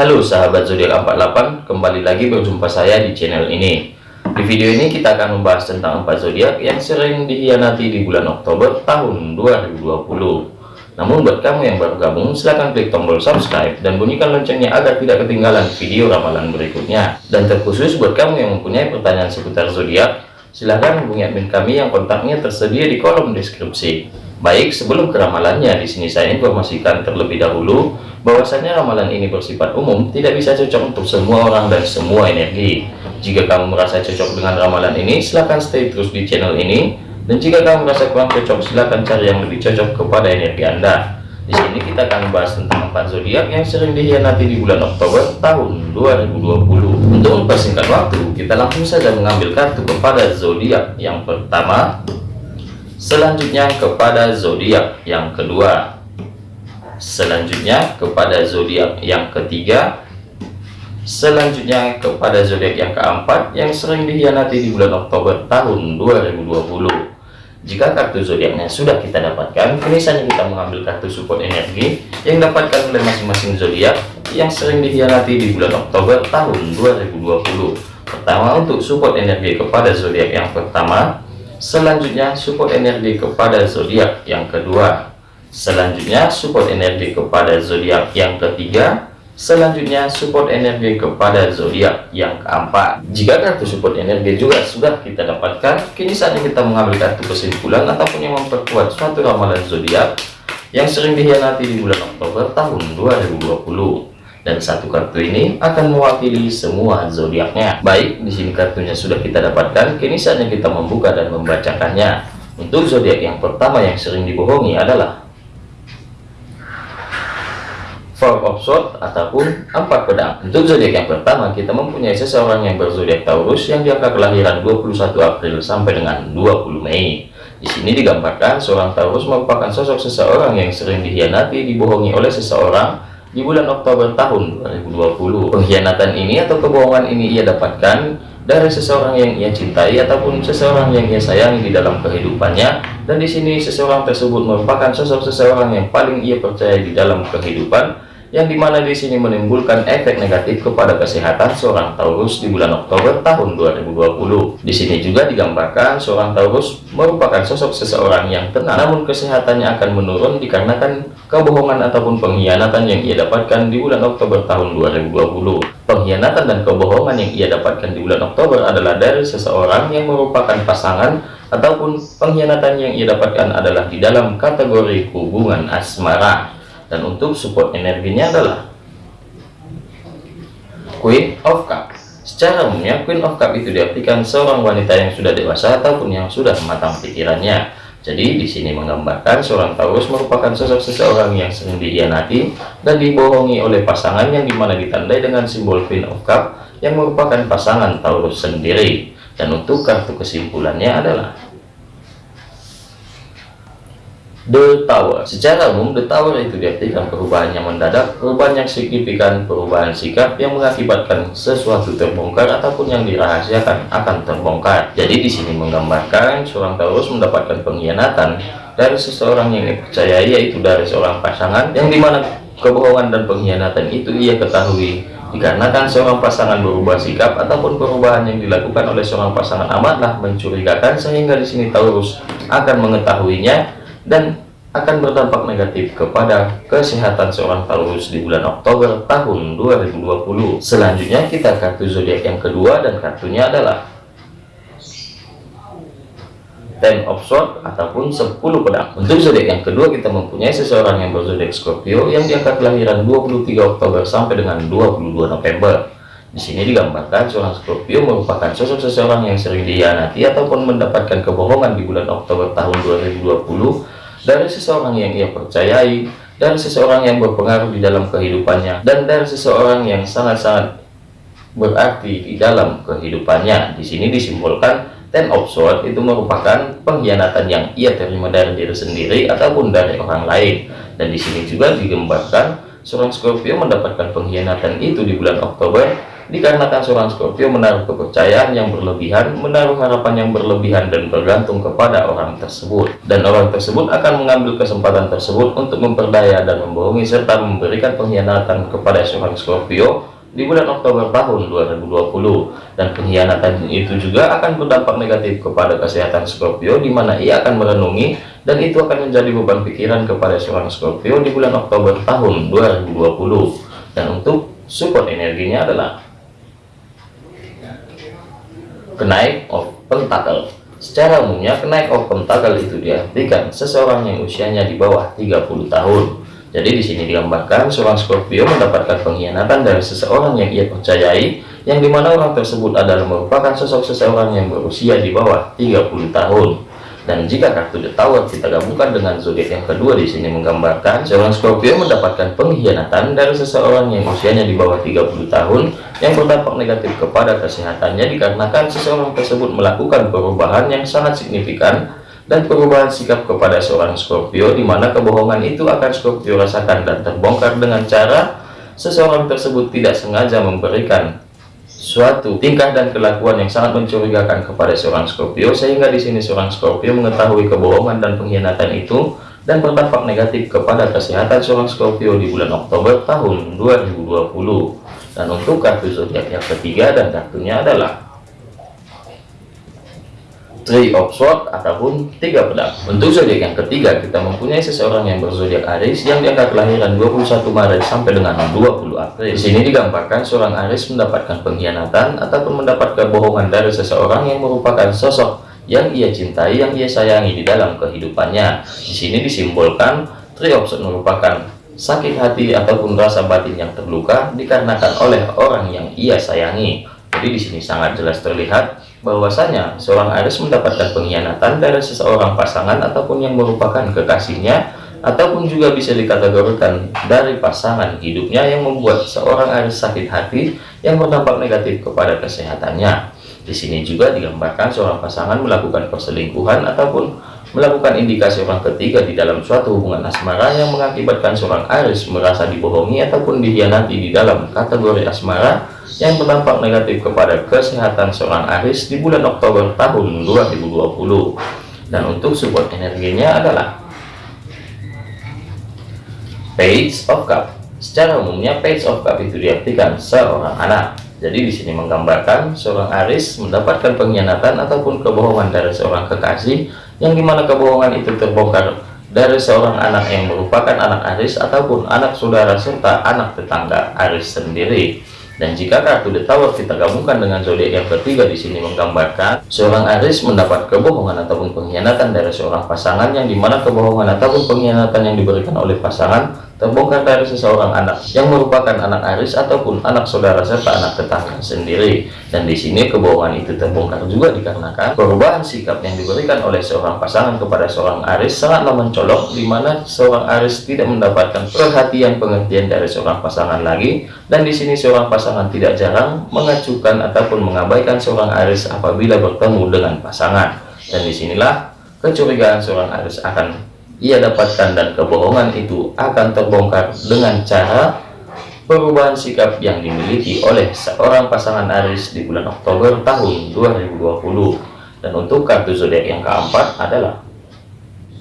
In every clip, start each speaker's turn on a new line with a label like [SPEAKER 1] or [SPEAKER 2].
[SPEAKER 1] Halo sahabat zodiak 48, kembali lagi berjumpa saya di channel ini. Di video ini kita akan membahas tentang empat zodiak yang sering dihianati di bulan Oktober tahun 2020. Namun buat kamu yang baru gabung, silahkan klik tombol subscribe dan bunyikan loncengnya agar tidak ketinggalan video ramalan berikutnya. Dan terkhusus buat kamu yang mempunyai pertanyaan seputar zodiak, silahkan hubungi admin kami yang kontaknya tersedia di kolom deskripsi. Baik, sebelum ke ramalannya, di sini saya informasikan terlebih dahulu bahwasanya ramalan ini bersifat umum tidak bisa cocok untuk semua orang dan semua energi. Jika kamu merasa cocok dengan ramalan ini silahkan stay terus di channel ini. Dan jika kamu merasa kurang cocok silahkan cari yang lebih cocok kepada energi anda. Di sini kita akan membahas tentang empat zodiak yang sering dihianati di bulan Oktober tahun 2020 untuk mempersingkat waktu kita langsung saja mengambil kartu kepada zodiak yang pertama selanjutnya kepada zodiak yang kedua. Selanjutnya kepada zodiak yang ketiga. Selanjutnya kepada zodiak yang keempat yang sering dihianati di bulan Oktober tahun 2020 jika kartu zodiaknya sudah kita dapatkan kini saja kita mengambil kartu support energi yang dapatkan oleh masing-masing zodiak yang sering dihianati di bulan Oktober tahun 2020 pertama untuk support energi kepada zodiak yang pertama selanjutnya support energi kepada zodiak yang kedua Selanjutnya support energi kepada zodiak yang ketiga. Selanjutnya support energi kepada zodiak yang keempat. Jika kartu support energi juga sudah kita dapatkan, kini saatnya kita mengambil kartu kesimpulan ataupun yang memperkuat suatu ramalan zodiak yang sering dihianati di bulan Oktober tahun 2020 dan satu kartu ini akan mewakili semua zodiaknya. Baik, di sini kartunya sudah kita dapatkan, kini saatnya kita membuka dan membacakannya. Untuk zodiak yang pertama yang sering dibohongi adalah Four of Swords ataupun empat pedang. Untuk zodiak yang pertama, kita mempunyai seseorang yang berzodiak Taurus yang diangka kelahiran 21 April sampai dengan 20 Mei. Di sini digambarkan seorang Taurus merupakan sosok seseorang yang sering dihianati, dibohongi oleh seseorang di bulan Oktober tahun 2020. Pengkhianatan ini atau kebohongan ini ia dapatkan dari seseorang yang ia cintai ataupun seseorang yang ia sayangi di dalam kehidupannya dan di sini seseorang tersebut merupakan sosok seseorang yang paling ia percaya di dalam kehidupan yang di mana di sini menimbulkan efek negatif kepada kesehatan seorang Taurus di bulan Oktober tahun 2020. Di sini juga digambarkan seorang Taurus merupakan sosok seseorang yang tenang, namun kesehatannya akan menurun dikarenakan kebohongan ataupun pengkhianatan yang ia dapatkan di bulan Oktober tahun 2020. Pengkhianatan dan kebohongan yang ia dapatkan di bulan Oktober adalah dari seseorang yang merupakan pasangan ataupun pengkhianatan yang ia dapatkan adalah di dalam kategori hubungan asmara dan untuk support energinya adalah Queen of Cup. Secara umumnya Queen of Cup itu diartikan seorang wanita yang sudah dewasa ataupun yang sudah matang pikirannya. Jadi di sini menggambarkan seorang Taurus merupakan sosok seseorang yang sering dihianati dan dibohongi oleh pasangan yang di mana ditandai dengan simbol Queen of Cup yang merupakan pasangan Taurus sendiri. Dan untuk kartu kesimpulannya adalah The Tower. Secara umum, The Tower itu diartikan perubahan yang mendadak, perubahan yang signifikan, perubahan sikap yang mengakibatkan sesuatu terbongkar ataupun yang dirahasiakan akan terbongkar. Jadi di sini menggambarkan seorang Taurus mendapatkan pengkhianatan dari seseorang yang dipercayai yaitu dari seorang pasangan yang di mana kebohongan dan pengkhianatan itu ia ketahui dikarenakan seorang pasangan berubah sikap ataupun perubahan yang dilakukan oleh seorang pasangan amatlah mencurigakan sehingga di sini Taurus akan mengetahuinya dan akan berdampak negatif kepada kesehatan seorang Taurus di bulan Oktober tahun 2020. Selanjutnya kita kartu zodiak yang kedua dan kartunya adalah Ten of Swords ataupun 10 pedang. Untuk zodiak yang kedua kita mempunyai seseorang yang berzodiak Scorpio yang diangkat kelahiran 23 Oktober sampai dengan 22 November. Di sini digambarkan seorang Scorpio merupakan sosok seseorang yang sering dihianati ataupun mendapatkan kebohongan di bulan Oktober tahun 2020 dari seseorang yang ia percayai, dari seseorang yang berpengaruh di dalam kehidupannya, dan dari seseorang yang sangat-sangat berarti di dalam kehidupannya. Di sini disimbolkan Ten of Swords itu merupakan pengkhianatan yang ia terima dari diri sendiri ataupun dari orang lain. Dan di sini juga digambarkan seorang Scorpio mendapatkan pengkhianatan itu di bulan Oktober dikarenakan seorang Scorpio menaruh kepercayaan yang berlebihan, menaruh harapan yang berlebihan dan bergantung kepada orang tersebut. Dan orang tersebut akan mengambil kesempatan tersebut untuk memperdaya dan membohongi serta memberikan pengkhianatan kepada seorang Scorpio di bulan Oktober tahun 2020 dan pengkhianatan itu juga akan berdampak negatif kepada kesehatan Scorpio di mana ia akan merenungi dan itu akan menjadi beban pikiran kepada seorang Scorpio di bulan Oktober tahun 2020 dan untuk support energinya adalah kenaik of pentacle secara umumnya kenaik of pentacle itu diartikan seseorang yang usianya di bawah 30 tahun jadi di sini digambarkan seorang Scorpio mendapatkan pengkhianatan dari seseorang yang ia percayai, yang di mana orang tersebut adalah merupakan sosok seseorang yang berusia di bawah 30 tahun. Dan jika kartu The Tower kita gabungkan dengan zodiak yang kedua di sini menggambarkan seorang Scorpio mendapatkan pengkhianatan dari seseorang yang usianya di bawah 30 tahun yang berdampak negatif kepada kesehatannya dikarenakan seseorang tersebut melakukan perubahan yang sangat signifikan dan perubahan sikap kepada seorang Scorpio di mana kebohongan itu akan Scorpio rasakan dan terbongkar dengan cara seseorang tersebut tidak sengaja memberikan suatu tingkah dan kelakuan yang sangat mencurigakan kepada seorang Scorpio sehingga di sini seorang Scorpio mengetahui kebohongan dan pengkhianatan itu dan berdampak negatif kepada kesehatan seorang Scorpio di bulan Oktober tahun 2020 dan untuk kartu zodiak yang ketiga dan kartunya adalah Three of Swords ataupun tiga pedang. Untuk zodiak yang ketiga kita mempunyai seseorang yang berzodiak Aries yang diangkat kelahiran 21 Maret sampai dengan 20 April. Di sini digambarkan seorang Aries mendapatkan pengkhianatan ataupun mendapat kebohongan dari seseorang yang merupakan sosok yang ia cintai, yang ia sayangi di dalam kehidupannya. Di sini disimbolkan Three of Swords merupakan sakit hati ataupun rasa batin yang terluka dikarenakan oleh orang yang ia sayangi. Jadi di sini sangat jelas terlihat bahwasanya seorang Aries mendapatkan pengkhianatan dari seseorang pasangan ataupun yang merupakan kekasihnya ataupun juga bisa dikategorikan dari pasangan hidupnya yang membuat seorang Aries sakit hati yang berdampak negatif kepada kesehatannya. Di sini juga digambarkan seorang pasangan melakukan perselingkuhan ataupun melakukan indikasi orang ketiga di dalam suatu hubungan asmara yang mengakibatkan seorang Aries merasa dibohongi ataupun dikhianati di dalam kategori asmara yang berdampak negatif kepada kesehatan seorang Aris di bulan Oktober tahun 2020 dan untuk support energinya adalah Page of Cup. Secara umumnya Page of Cup itu diartikan seorang anak. Jadi di sini menggambarkan seorang Aris mendapatkan pengkhianatan ataupun kebohongan dari seorang kekasih yang di mana kebohongan itu terbongkar dari seorang anak yang merupakan anak Aris ataupun anak saudara serta anak tetangga Aris sendiri dan jika kartu The Tower kita gabungkan dengan zodiak yang ketiga di sini menggambarkan seorang Aries mendapat kebohongan ataupun pengkhianatan dari seorang pasangan yang di mana kebohongan ataupun pengkhianatan yang diberikan oleh pasangan terbongkar dari seseorang anak yang merupakan anak Aris ataupun anak saudara serta anak tetangga sendiri. Dan di sini kebohongan itu terbongkar juga dikarenakan perubahan sikap yang diberikan oleh seorang pasangan kepada seorang Aris sangatlah mencolok di mana seorang Aris tidak mendapatkan perhatian pengertian dari seorang pasangan lagi. Dan di sini seorang pasangan tidak jarang mengacukan ataupun mengabaikan seorang Aris apabila bertemu dengan pasangan. Dan di sinilah kecurigaan seorang Aris akan ia dapatkan dan kebohongan itu akan terbongkar dengan cara perubahan sikap yang dimiliki oleh seorang pasangan Aris di bulan Oktober tahun 2020 dan untuk kartu zodiak yang keempat adalah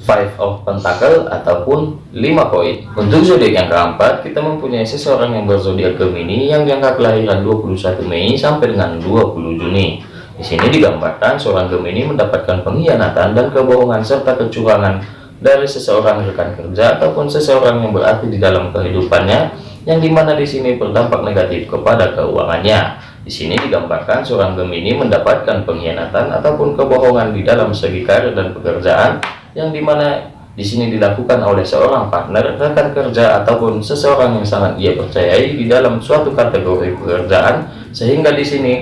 [SPEAKER 1] Five of Pentacle ataupun 5 koin. Untuk zodiak yang keempat kita mempunyai seseorang yang berzodiak Gemini yang diangkat kelahiran 21 Mei sampai dengan 20 Juni. Di sini digambarkan seorang Gemini mendapatkan pengkhianatan dan kebohongan serta kecurangan dari seseorang rekan kerja ataupun seseorang yang berarti di dalam kehidupannya yang di mana di sini berdampak negatif kepada keuangannya. Di sini digambarkan seorang Gemini mendapatkan pengkhianatan ataupun kebohongan di dalam segi karir dan pekerjaan yang di mana di sini dilakukan oleh seorang partner rekan kerja ataupun seseorang yang sangat ia percayai di dalam suatu kategori pekerjaan sehingga di sini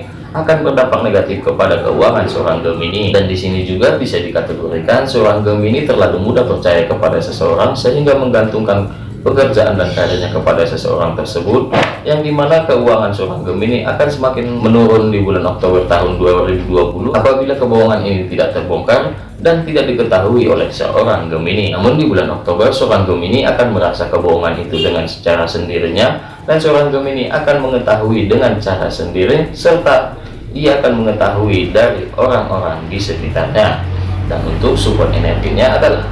[SPEAKER 1] akan berdampak negatif kepada keuangan seorang Gemini dan di sini juga bisa dikategorikan seorang Gemini terlalu mudah percaya kepada seseorang sehingga menggantungkan pekerjaan dan karirnya kepada seseorang tersebut yang di mana keuangan seorang Gemini akan semakin menurun di bulan Oktober tahun 2020 apabila kebohongan ini tidak terbongkar dan tidak diketahui oleh seorang Gemini. Namun di bulan Oktober, seorang Gemini akan merasa kebohongan itu dengan secara sendirinya, dan seorang Gemini akan mengetahui dengan cara sendiri, serta ia akan mengetahui dari orang-orang di sekitarnya. Dan untuk support energinya adalah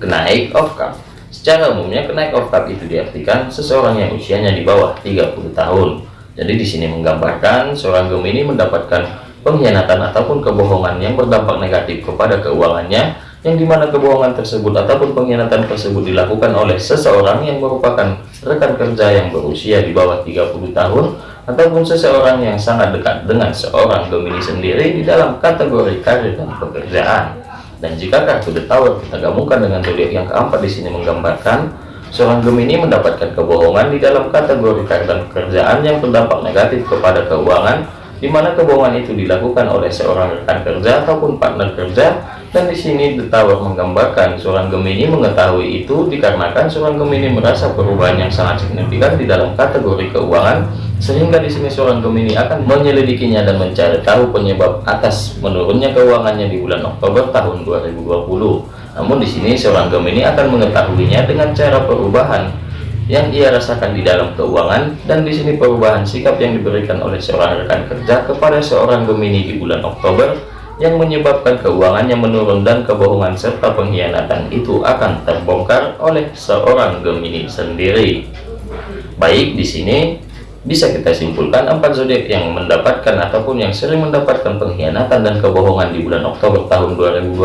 [SPEAKER 1] kenaik of cup. Secara umumnya kenaik of cup itu diartikan seseorang yang usianya di bawah 30 tahun. Jadi di sini menggambarkan seorang Gemini mendapatkan pengkhianatan ataupun kebohongan yang berdampak negatif kepada keuangannya yang di mana kebohongan tersebut ataupun pengkhianatan tersebut dilakukan oleh seseorang yang merupakan rekan kerja yang berusia di bawah 30 tahun ataupun seseorang yang sangat dekat dengan seorang Gemini sendiri di dalam kategori karir dan pekerjaan. Dan jika kartu The Tower kita gabungkan dengan zodiak yang keempat di sini menggambarkan seorang Gemini mendapatkan kebohongan di dalam kategori karir dan pekerjaan yang berdampak negatif kepada keuangan di mana kebohongan itu dilakukan oleh seorang rekan kerja ataupun partner kerja dan di sini The Tower menggambarkan seorang Gemini mengetahui itu dikarenakan seorang Gemini merasa perubahan yang sangat signifikan di dalam kategori keuangan sehingga di sini seorang Gemini akan menyelidikinya dan mencari tahu penyebab atas menurunnya keuangannya di bulan Oktober tahun 2020 namun di sini seorang Gemini akan mengetahuinya dengan cara perubahan yang ia rasakan di dalam keuangan dan di sini perubahan sikap yang diberikan oleh seorang rekan kerja kepada seorang Gemini di bulan Oktober yang menyebabkan keuangannya menurun dan kebohongan serta pengkhianatan itu akan terbongkar oleh seorang Gemini sendiri. Baik di sini bisa kita simpulkan empat zodiak yang mendapatkan ataupun yang sering mendapatkan pengkhianatan dan kebohongan di bulan Oktober tahun 2020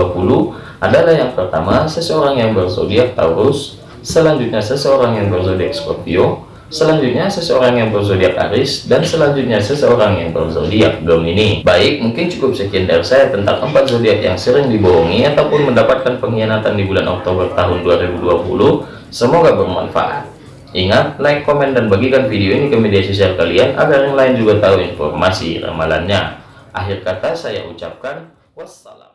[SPEAKER 1] adalah yang pertama seseorang yang berzodiak Taurus, selanjutnya seseorang yang berzodiak Scorpio, selanjutnya seseorang yang berzodiak Aries, dan selanjutnya seseorang yang berzodiak Gemini. Baik, mungkin cukup sekian dari saya tentang empat zodiak yang sering dibohongi ataupun mendapatkan pengkhianatan di bulan Oktober tahun 2020. Semoga bermanfaat. Ingat, like, komen, dan bagikan video ini ke media sosial kalian agar yang lain juga tahu informasi ramalannya. Akhir kata saya ucapkan wassalam.